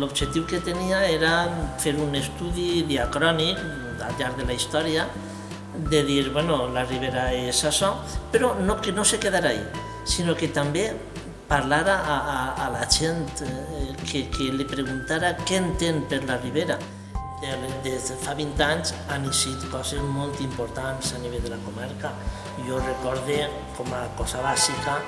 l'objectiu que tenia era fer un estudi diacrònic al llarg de la història de dir, bueno, la Ribera és això, però no, que no se quedarà ahí, sinó que també parlara a, a, a la gent, eh, que, que li preguntara què entén per la Ribera. Des de fa 20 anys han eixit coses molt importants a nivell de la comarca. Jo recorde, com a cosa bàsica,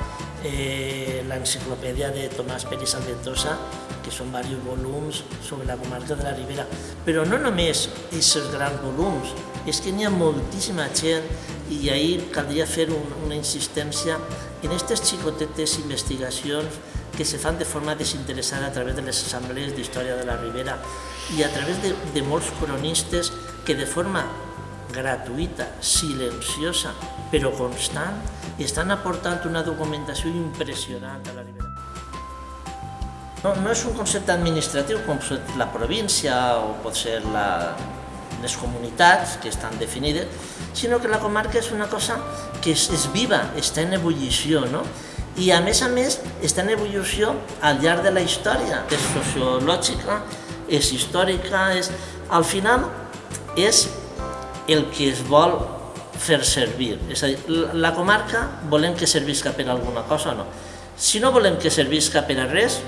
eh, l'enciclopèdia de Tomàs Pérez Alventosa, que són diversos volums sobre la comarca de la Ribera. Però no només aquests grans volums, és que n'hi ha moltíssima gent i ahir caldria fer un, una insistència en aquestes xicotetes investigacions que se fan de forma desinteressada a través de les assemblees d'història de la Ribera i a través de, de molts cronistes que de forma gratuïta, silenciosa, però constant, estan aportant una documentació impressionant a la Ribera. No, no és un concepte administratiu com la província o pot ser la, les comunitats que estan definides, sinó que la comarca és una cosa que és, és viva, està en ebullició, no? i a més a més està en evolució al llarg de la història, és sociològica, és històrica, és... al final és el que es vol fer servir. És a dir, la comarca volem que servisca per alguna cosa o no. Si no volem que servisca per a res,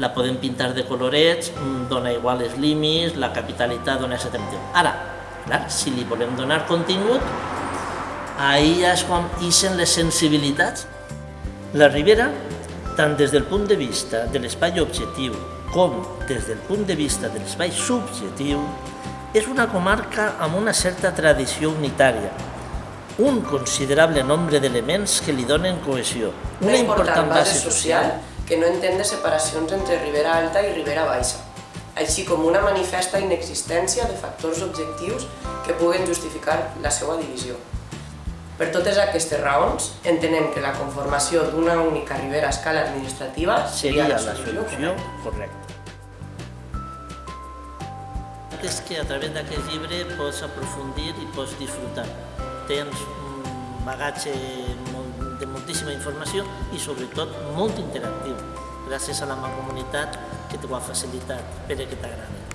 la podem pintar de colorets, dona igual els límits, la capitalitat dona exactament. Ara, clar, si li volem donar contingut, ahí ja és quan ixen les sensibilitats la Ribera, tant des del punt de vista de l'espai objectiu com des del punt de vista de l'espai subjectiu, és una comarca amb una certa tradició unitària, un considerable nombre d'elements que li donen cohesió, una, una important base social que no entén de separacions entre Ribera Alta i Ribera Baixa, així com una manifesta inexistència de factors objectius que puguen justificar la seva divisió. Per totes aquestes raons, entenem que la conformació d'una única ribera a escala administrativa seria la solució correcta. És que a través d'aquest llibre pots aprofundir i pots disfrutar. Tens un bagatge de moltíssima informació i sobretot molt interactiu, gràcies a la mancomunitat que t'ho ha facilitat, per que t'agrada.